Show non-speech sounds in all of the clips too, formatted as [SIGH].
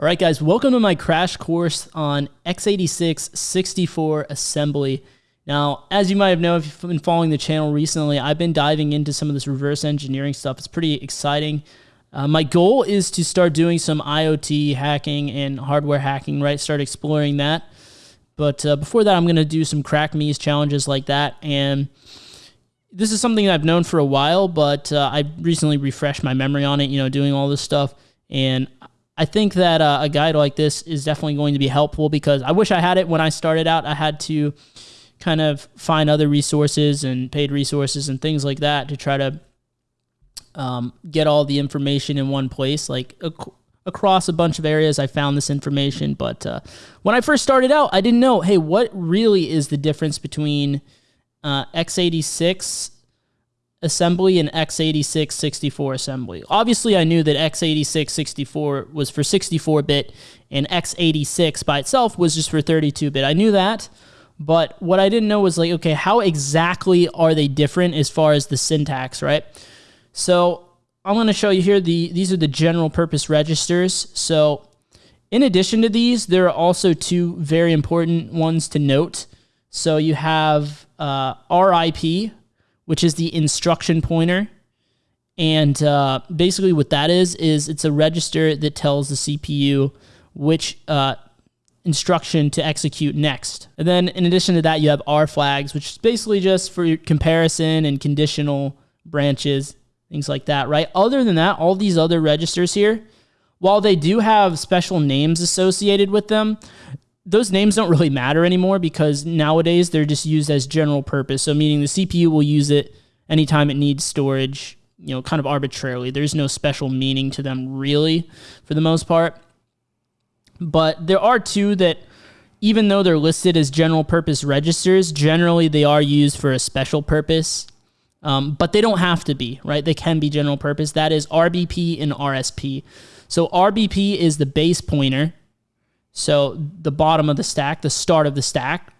All right, guys, welcome to my crash course on x86 64 assembly. Now, as you might have known if you've been following the channel recently, I've been diving into some of this reverse engineering stuff. It's pretty exciting. Uh, my goal is to start doing some IoT hacking and hardware hacking, right? Start exploring that. But uh, before that, I'm going to do some crack me's challenges like that. And this is something I've known for a while, but uh, I recently refreshed my memory on it, you know, doing all this stuff. And I think that uh, a guide like this is definitely going to be helpful because I wish I had it when I started out. I had to kind of find other resources and paid resources and things like that to try to um, get all the information in one place. Like ac- across a bunch of areas, I found this information. But uh, when I first started out, I didn't know, hey, what really is the difference between uh, x86 assembly and x86 64 assembly. Obviously, I knew that x86 64 was for 64 bit and x86 by itself was just for 32 bit. I knew that, but what I didn't know was like, okay, how exactly are they different as far as the syntax, right? So I'm going to show you here the these are the general purpose registers. So in addition to these, there are also two very important ones to note. So you have uh, RIP, which is the instruction pointer. And uh, basically, what that is is it's a register that tells the CPU which uh, instruction to execute next. And then, in addition to that, you have R flags, which is basically just for comparison and conditional branches, things like that, right? Other than that, all these other registers here, while they do have special names associated with them, those names don't really matter anymore because nowadays they're just used as general purpose. So meaning the CPU will use it anytime it needs storage, you know, kind of arbitrarily. There's no special meaning to them really for the most part. But there are two that even though they're listed as general purpose registers, generally they are used for a special purpose. Um, but they don't have to be, right? They can be general purpose. That is RBP and RSP. So RBP is the base pointer, so the bottom of the stack, the start of the stack.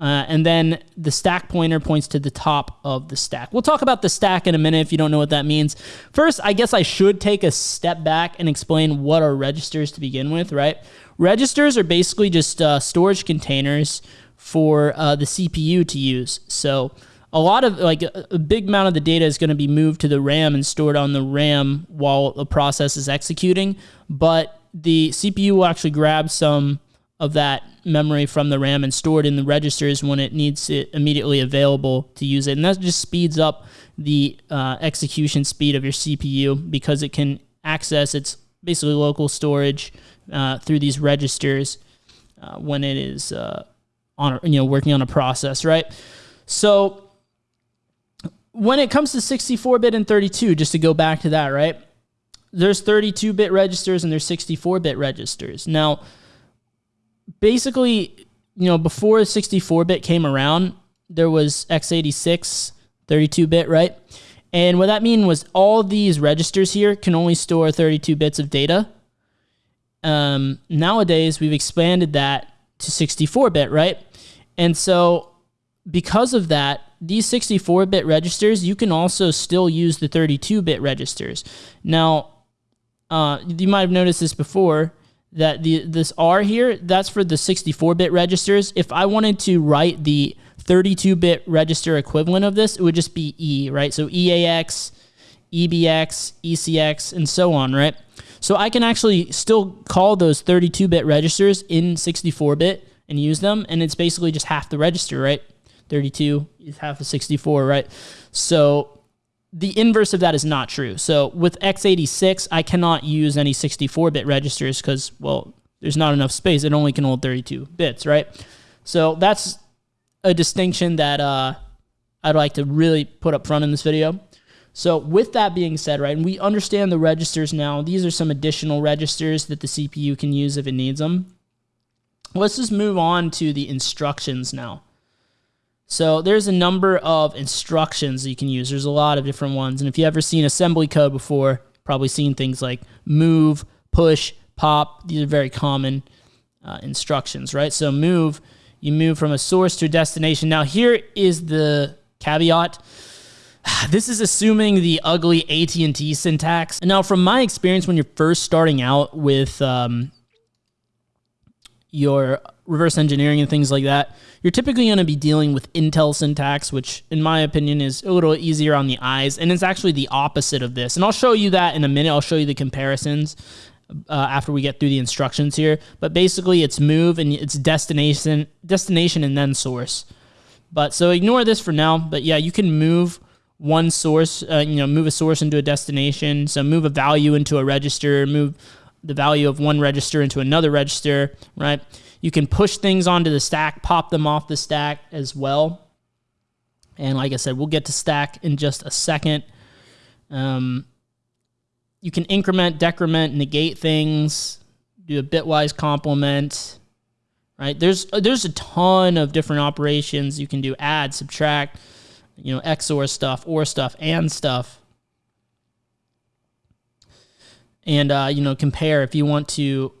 Uh, and then the stack pointer points to the top of the stack. We'll talk about the stack in a minute if you don't know what that means. First, I guess I should take a step back and explain what are registers to begin with, right? Registers are basically just uh, storage containers for uh, the CPU to use. So a lot of like a big amount of the data is going to be moved to the RAM and stored on the RAM while the process is executing. But the CPU will actually grab some of that memory from the RAM and store it in the registers when it needs it immediately available to use it. And that just speeds up the uh, execution speed of your CPU because it can access its basically local storage uh, through these registers uh, when it is uh, on you know working on a process, right? So when it comes to 64-bit and 32, just to go back to that, right? There's 32 bit registers and there's 64 bit registers. Now, basically, you know, before 64 bit came around, there was x86 32 bit, right? And what that mean was all these registers here can only store 32 bits of data. Um, nowadays, we've expanded that to 64 bit, right? And so, because of that, these 64 bit registers, you can also still use the 32 bit registers. Now, uh, you might have noticed this before that the this R here, that's for the 64-bit registers. If I wanted to write the 32-bit register equivalent of this, it would just be E, right? So EAX, EBX, ECX, and so on, right? So I can actually still call those 32-bit registers in 64-bit and use them, and it's basically just half the register, right? 32 is half of 64, right? So the inverse of that is not true. So with x86, I cannot use any 64-bit registers because, well, there's not enough space. It only can hold 32 bits, right? So that's a distinction that uh, I'd like to really put up front in this video. So with that being said, right, and we understand the registers now. These are some additional registers that the CPU can use if it needs them. Let's just move on to the instructions now. So there's a number of instructions you can use. There's a lot of different ones. And if you've ever seen assembly code before, probably seen things like move, push, pop. These are very common uh, instructions, right? So move, you move from a source to a destination. Now here is the caveat. [SIGHS] this is assuming the ugly AT&T syntax. And now from my experience, when you're first starting out with um, your reverse engineering and things like that, you're typically going to be dealing with Intel syntax, which in my opinion is a little easier on the eyes. And it's actually the opposite of this. And I'll show you that in a minute. I'll show you the comparisons uh, after we get through the instructions here. But basically it's move and it's destination, destination and then source. But so ignore this for now. But yeah, you can move one source, uh, you know, move a source into a destination. So move a value into a register, move the value of one register into another register, right? You can push things onto the stack, pop them off the stack as well. And like I said, we'll get to stack in just a second. Um, you can increment, decrement, negate things, do a bitwise complement, right? There's there's a ton of different operations you can do: add, subtract, you know, XOR stuff, OR stuff, and stuff and uh, you know compare if you want to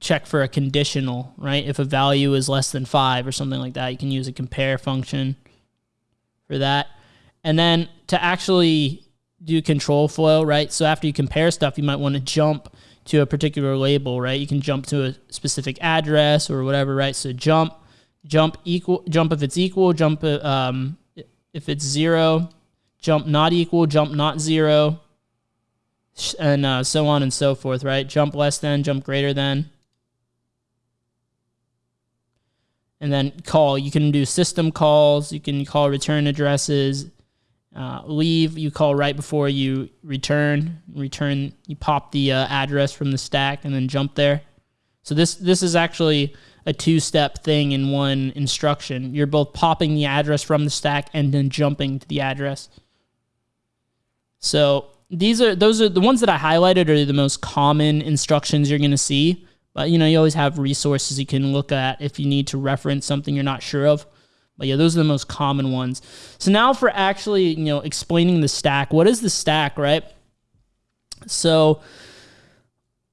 check for a conditional, right? If a value is less than five or something like that, you can use a compare function for that. And then to actually do control flow, right? So after you compare stuff, you might want to jump to a particular label, right? You can jump to a specific address or whatever, right? So jump, jump equal, jump if it's equal, jump um, if it's zero, jump not equal, jump not zero, and uh, so on and so forth, right? Jump less than, jump greater than. And then call. You can do system calls. You can call return addresses. Uh, leave, you call right before you return. Return, you pop the uh, address from the stack and then jump there. So this this is actually a two-step thing in one instruction. You're both popping the address from the stack and then jumping to the address. So these are those are the ones that I highlighted are the most common instructions you're going to see. But you know, you always have resources you can look at if you need to reference something you're not sure of. But yeah, those are the most common ones. So now for actually, you know, explaining the stack. What is the stack, right? So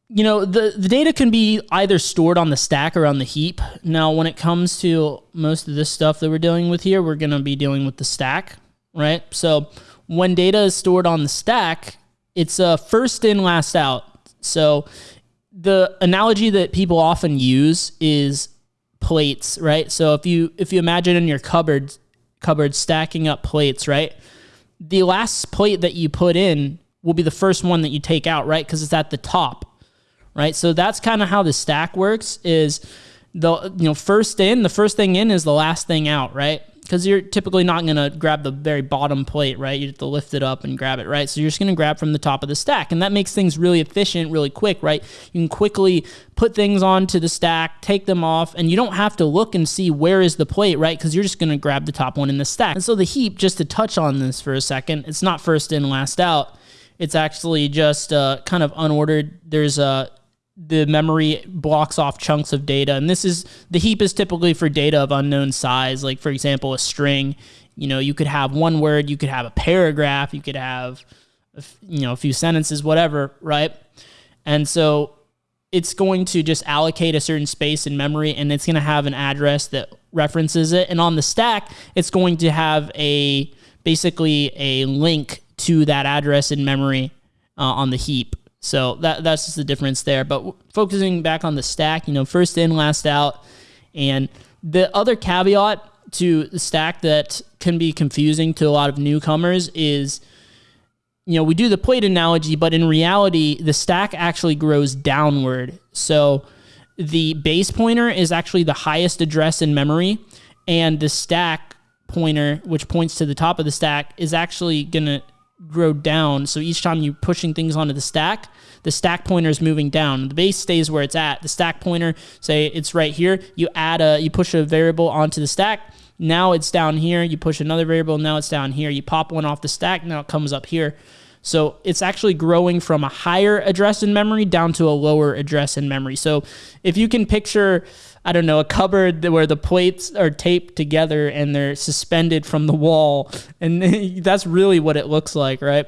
you know, the, the data can be either stored on the stack or on the heap. Now, when it comes to most of this stuff that we're dealing with here, we're going to be dealing with the stack, right? So when data is stored on the stack, it's a first in, last out. So the analogy that people often use is plates, right? So if you if you imagine in your cupboard cupboard stacking up plates, right? The last plate that you put in will be the first one that you take out, right? Because it's at the top, right? So that's kind of how the stack works. Is the you know first in, the first thing in is the last thing out, right? Because you're typically not going to grab the very bottom plate, right? You have to lift it up and grab it, right? So you're just going to grab from the top of the stack. And that makes things really efficient, really quick, right? You can quickly put things onto the stack, take them off, and you don't have to look and see where is the plate, right? Because you're just going to grab the top one in the stack. And so the heap, just to touch on this for a second, it's not first in, last out. It's actually just uh, kind of unordered. There's a the memory blocks off chunks of data. And this is the heap is typically for data of unknown size, like for example, a string. You know, you could have one word, you could have a paragraph, you could have, you know, a few sentences, whatever, right? And so it's going to just allocate a certain space in memory and it's going to have an address that references it. And on the stack, it's going to have a basically a link to that address in memory uh, on the heap. So that that's just the difference there. But focusing back on the stack, you know, first in, last out, and the other caveat to the stack that can be confusing to a lot of newcomers is, you know, we do the plate analogy, but in reality, the stack actually grows downward. So the base pointer is actually the highest address in memory, and the stack pointer, which points to the top of the stack, is actually gonna grow down. So each time you're pushing things onto the stack, the stack pointer is moving down. The base stays where it's at. The stack pointer, say it's right here, you add a, you push a variable onto the stack. Now it's down here. You push another variable. Now it's down here. You pop one off the stack. Now it comes up here. So it's actually growing from a higher address in memory down to a lower address in memory. So if you can picture, I don't know, a cupboard where the plates are taped together and they're suspended from the wall, and [LAUGHS] that's really what it looks like, right?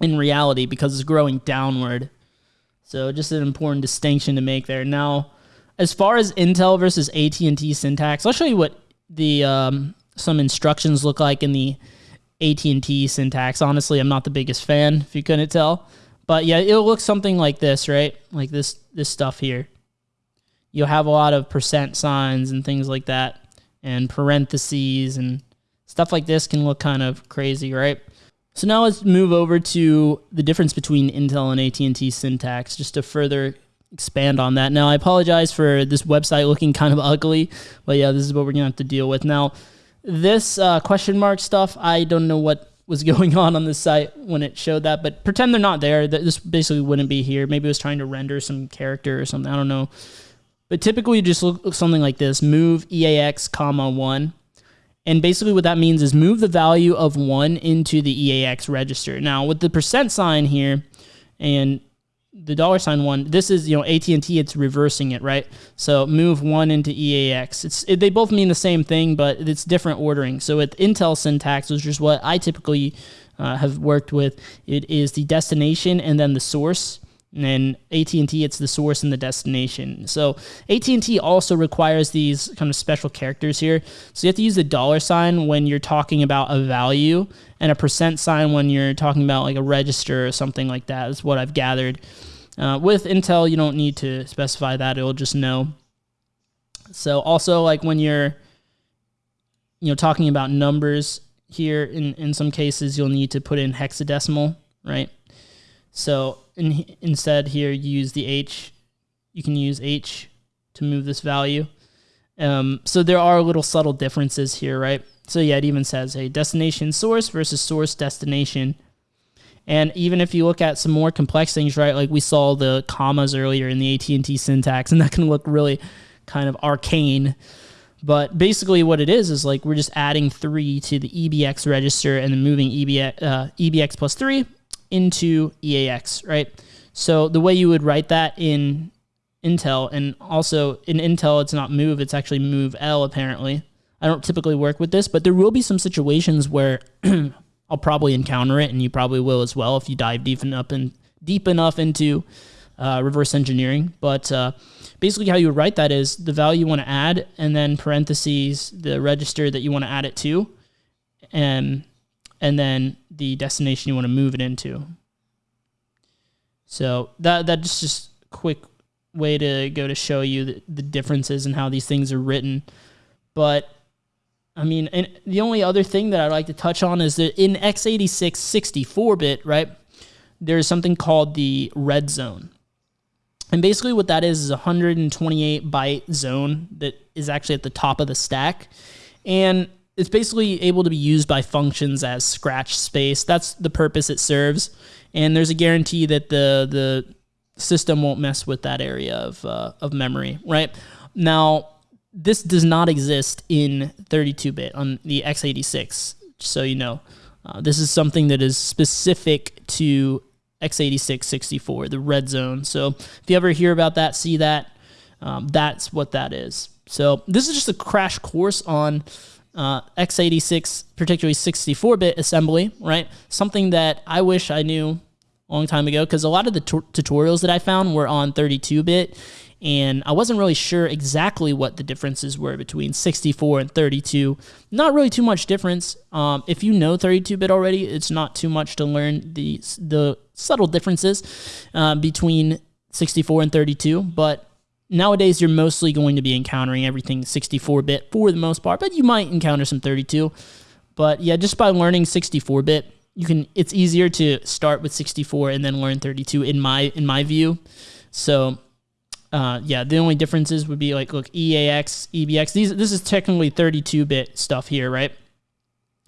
In reality, because it's growing downward. So just an important distinction to make there. Now, as far as Intel versus AT&T syntax, I'll show you what the um, some instructions look like in the AT&T syntax. Honestly, I'm not the biggest fan, if you couldn't tell. But yeah, it'll look something like this, right? Like this this stuff here. You'll have a lot of percent signs and things like that, and parentheses and stuff like this can look kind of crazy, right? So now let's move over to the difference between Intel and AT&T syntax, just to further expand on that. Now, I apologize for this website looking kind of ugly, but yeah, this is what we're gonna have to deal with. Now, this uh, question mark stuff, I don't know what was [LAUGHS] going on on the site when it showed that, but pretend they're not there. This basically wouldn't be here. Maybe it was trying to render some character or something. I don't know. But typically, you just look something like this: move EAX comma one, and basically what that means is move the value of one into the EAX register. Now, with the percent sign here, and the dollar sign one, this is you know AT and T. It's reversing it, right? So move one into EAX. It's it, they both mean the same thing, but it's different ordering. So with Intel syntax, which is what I typically uh, have worked with, it is the destination and then the source. And AT&T, it's the source and the destination. So AT&T also requires these kind of special characters here. So you have to use the dollar sign when you're talking about a value and a percent sign when you're talking about like a register or something like that. Is what I've gathered. Uh, with Intel, you don't need to specify that; it'll just know. So also like when you're, you know, talking about numbers here, in in some cases you'll need to put in hexadecimal, right? So in, instead here, you use the H. You can use H to move this value. Um, so there are a little subtle differences here, right? So yeah, it even says a hey, destination source versus source destination. And even if you look at some more complex things, right, like we saw the commas earlier in the AT&T syntax, [LAUGHS] and that can look really kind of arcane. But basically, what it is is like we're just adding three to the EBX register and then moving EBX, uh, EBX plus three into EAX, right? So the way you would write that in Intel, and also in Intel, it's not move, it's actually move L apparently. I don't typically work with this, but there will be some situations where [CLEARS THROAT] I'll probably encounter it, and you probably will as well if you dive deep enough and deep enough into uh, reverse engineering. But uh, basically, how you would write that is the value you want to add, and then parentheses the register that you want to add it to, and and then the destination you want to move it into. So that that's just a quick way to go to show you the, the differences and how these things are written. But I mean, and the only other thing that I'd like to touch on is that in x86 64-bit, right, there's something called the red zone. And basically what that is is a 128 byte zone that is actually at the top of the stack. And it's basically able to be used by functions as scratch space. That's the purpose it serves, and there's a guarantee that the the system won't mess with that area of uh, of memory. Right now, this does not exist in 32-bit on the x86. So you know, uh, this is something that is specific to x86 64, the red zone. So if you ever hear about that, see that, um, that's what that is. So this is just a crash course on uh, x86, particularly 64-bit assembly, right? Something that I wish I knew a long time ago because a lot of the tutorials that I found were on 32-bit and I wasn't really sure exactly what the differences were between 64 and 32. Not really too much difference. Um, if you know 32-bit already, it's not too much to learn the the subtle differences uh, between 64 and 32, but nowadays you're mostly going to be encountering everything 64-bit for the most part, but you might encounter some 32. But yeah, just by learning 64-bit, you can it's easier to start with 64 and then learn 32 in my in my view. So uh, yeah, the only differences would be like look EAX, EBX. These this is technically 32-bit stuff here, right?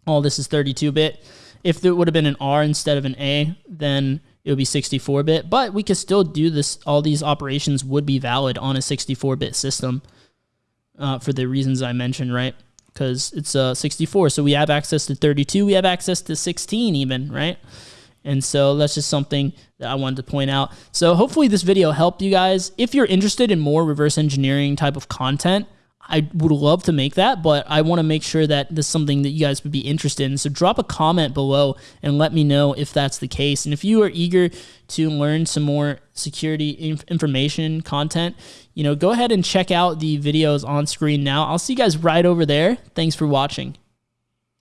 All this is 32-bit. If there would have been an R instead of an A, then it would be 64 bit, but we could still do this. All these operations would be valid on a 64 bit system uh, for the reasons I mentioned, right? Because it's uh, 64. So we have access to 32, we have access to 16 even, right? And so that's just something that I wanted to point out. So hopefully this video helped you guys. If you're interested in more reverse engineering type of content, I would love to make that, but I want to make sure that this is something that you guys would be interested in. So drop a comment below and let me know if that's the case. And if you are eager to learn some more security inf information content, you know, go ahead and check out the videos on screen now. I'll see you guys right over there. Thanks for watching.